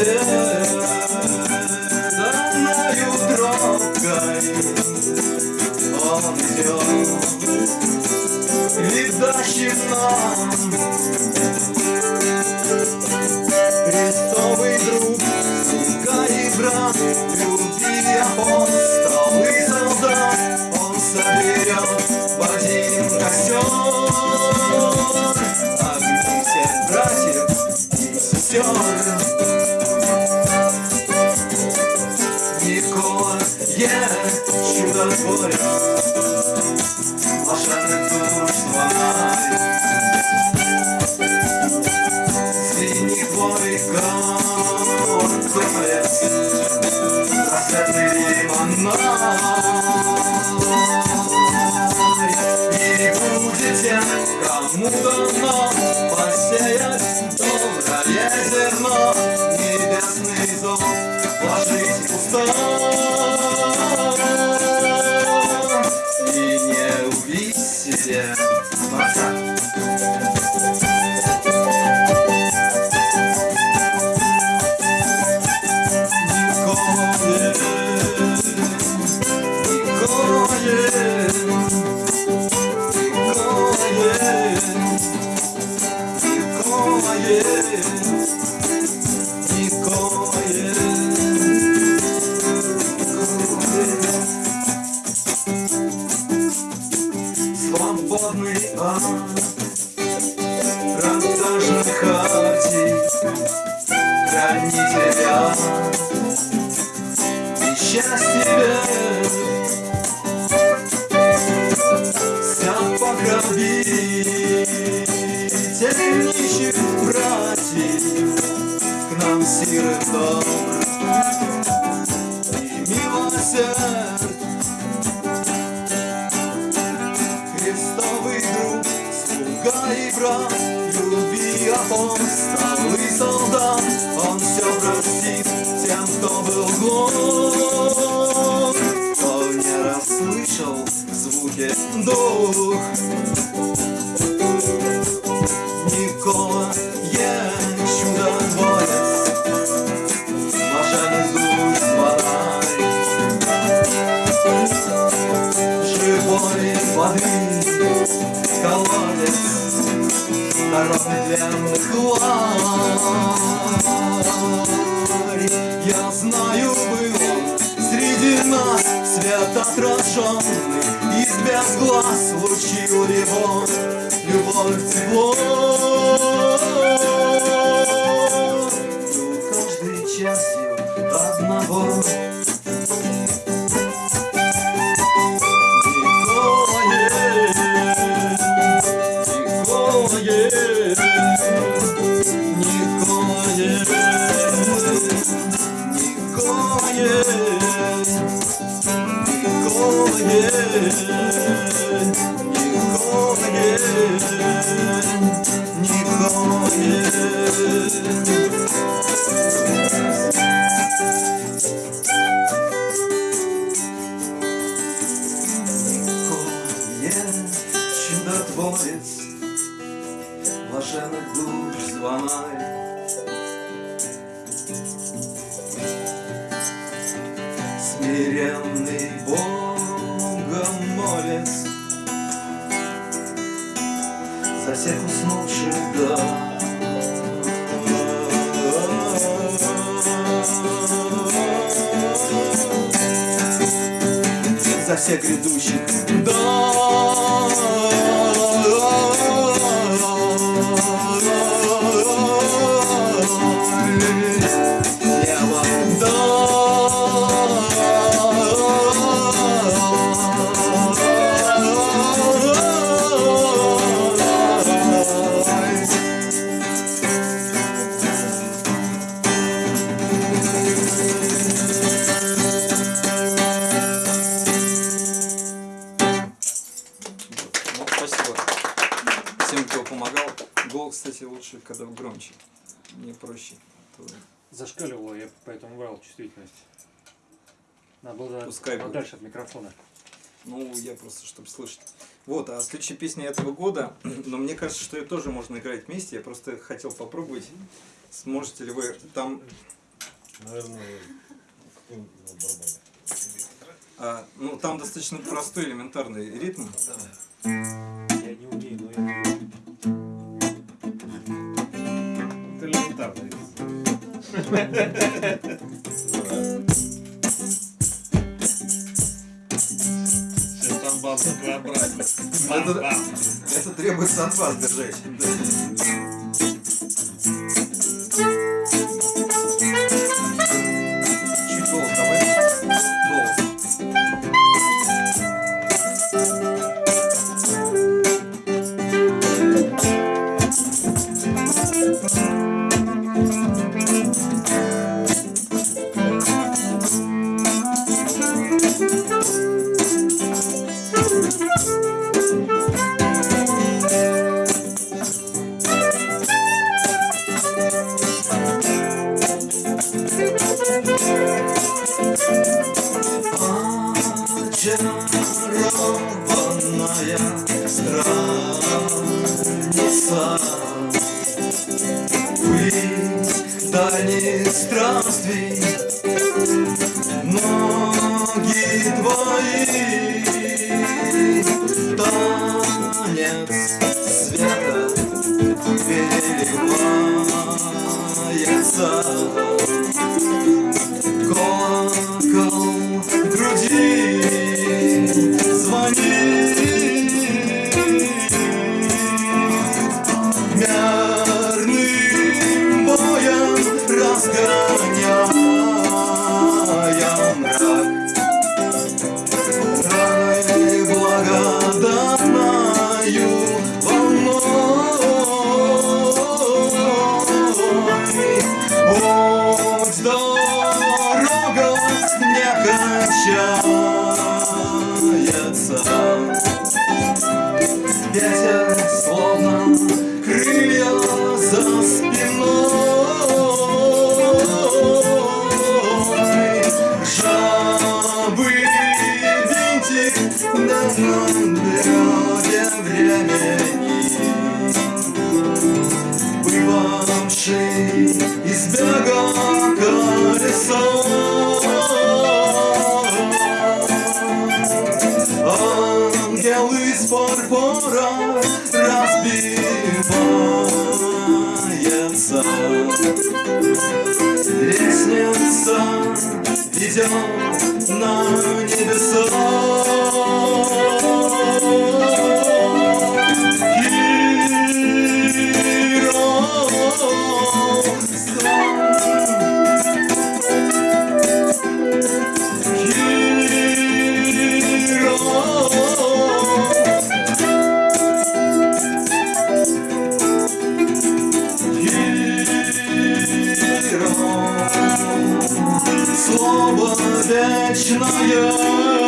Победою дорогой Он идет Ведущий нам Христовый друг, сука и брат Люби апостол и солдат Он соберет в один костер всех братьев и сестер кому дано Посеять доброе зерно Небесный зов вложить в уста И не убить себе Николе, Николе, сирых добр и Христовый друг, слуга и брат, люби апостол и солдат, Он все простит тем, кто был глух, Никола, я чудотворец, блаженных душ звонарь, живой воды колодец Дорог длинных ларь Я знаю, был он среди нас Свет отраженный без глаз Лучил его любовь тепло каждой частью одного Чудотворец, блаженных душ звонарь, смиренный Богом молец, за всех уснувших да. За всех грядущих Ну, Зашкаливало, я поэтому брал чувствительность. Надо было Пускай будет. подальше от микрофона. Ну, я просто, чтобы слышать. Вот, а следующая песня этого года, но мне кажется, что ее тоже можно играть вместе. Я просто хотел попробовать, сможете ли вы там... Наверное, а, ну, там достаточно простой элементарный ритм. Я не Сейчас база своеобразная. Это, от вас держать. dance. Ведет на небеса seçmeye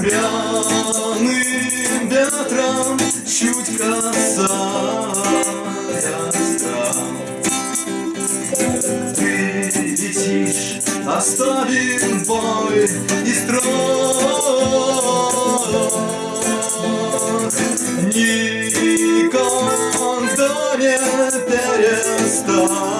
Пряным ветром чуть касаясь Ты летишь, оставим бой и строй. Никогда не перестанет.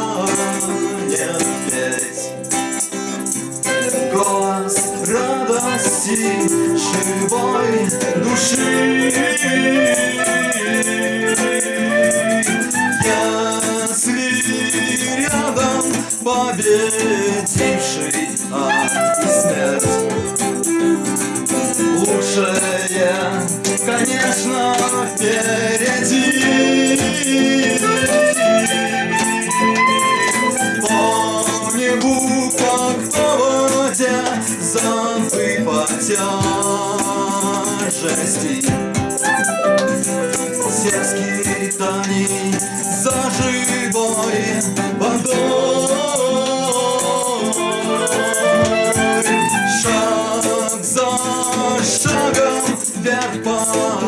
радости души. радости Сельские тани за живой водой. Шаг за шагом вверх по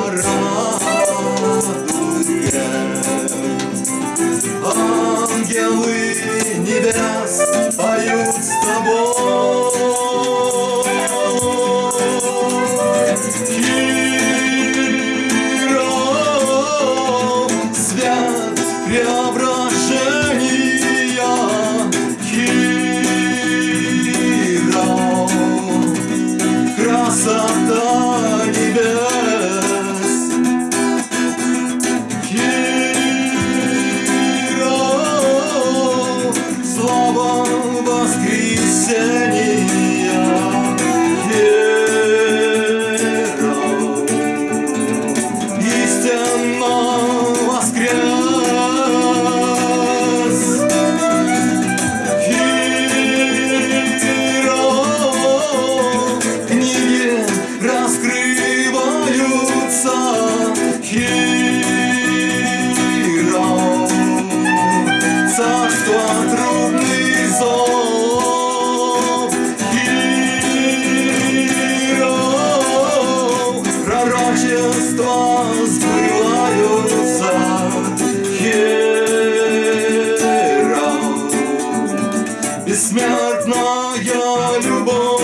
понятная любовь.